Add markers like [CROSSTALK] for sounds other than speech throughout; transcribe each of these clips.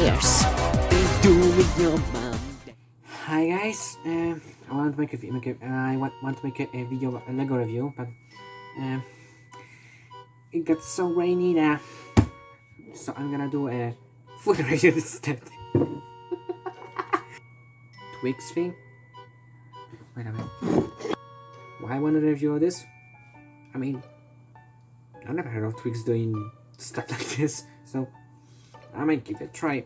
ears. Been doing your mom. Hi guys, um, I want to make a, make I want, to make a, a video a Lego review, but um, it got so rainy now, so I'm gonna do a food [LAUGHS] review instead. [LAUGHS] Twix thing. Wait a minute. Why I want to review this? I mean, I've never heard of Twix doing stuff [LAUGHS] like this, so I might give it a try.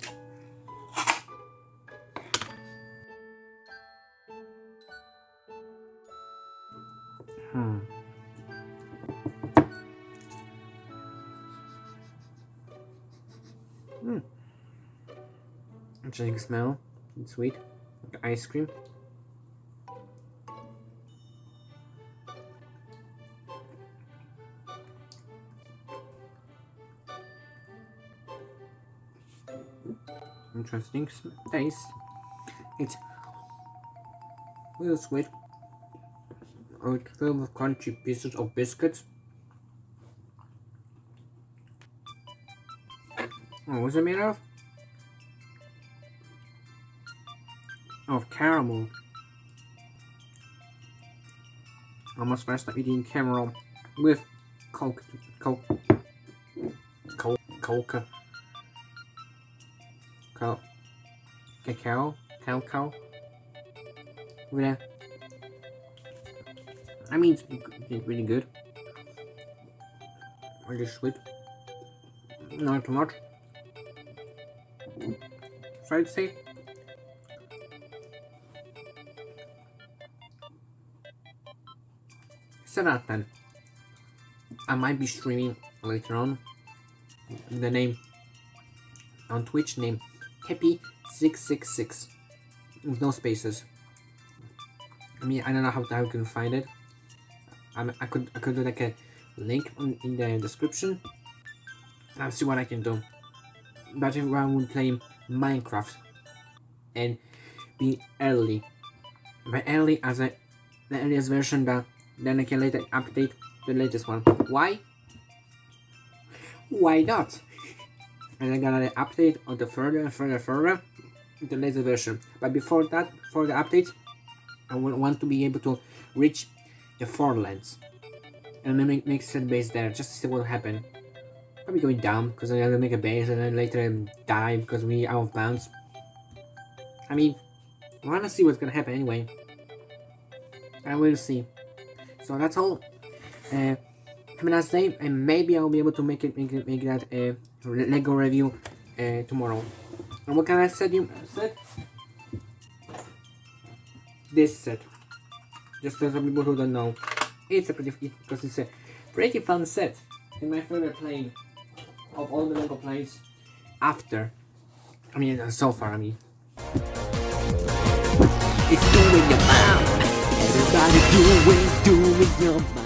Hmm. Hmm. Interesting smell. It's sweet. Like ice cream. Interesting taste. It's real sweet. Oh, it's filled with crunchy pieces of biscuits. Oh, what's it made of? Of caramel. Almost first time eating caramel with coke, coke, coke, coca, coke, cacao, cacao. Over there. I mean, it's, really good. Really sweet. Not too much. So I'd say out of ten. I might be streaming later on. The name on Twitch name Kepi666 with no spaces. I mean, I don't know how, how you can find it. I, I could I could do like a link on, in the description. I'll see what I can do. But if I would play Minecraft and be early, by early as a the earliest version that then I can later update the latest one. Why? Why not? And I'm gonna update on the further and further further the later version. But before that, for the updates, I want to be able to reach the Far Lands and then make, make set base there just to see what will happen. Probably going down because I'm gonna make a base and then later die because we out of bounds. I mean, I wanna see what's gonna happen anyway. I will see. So that's all. Uh, have a nice day, and maybe I'll be able to make it make make that a uh, Lego review uh, tomorrow. And what kind of set you set? This set. Just for some people who don't know, it's a pretty because it's a pretty fun set. And my favorite plane of all the Lego planes after. I mean, uh, so far. I mean. It's doing your mom. Everybody doing, doing your mom.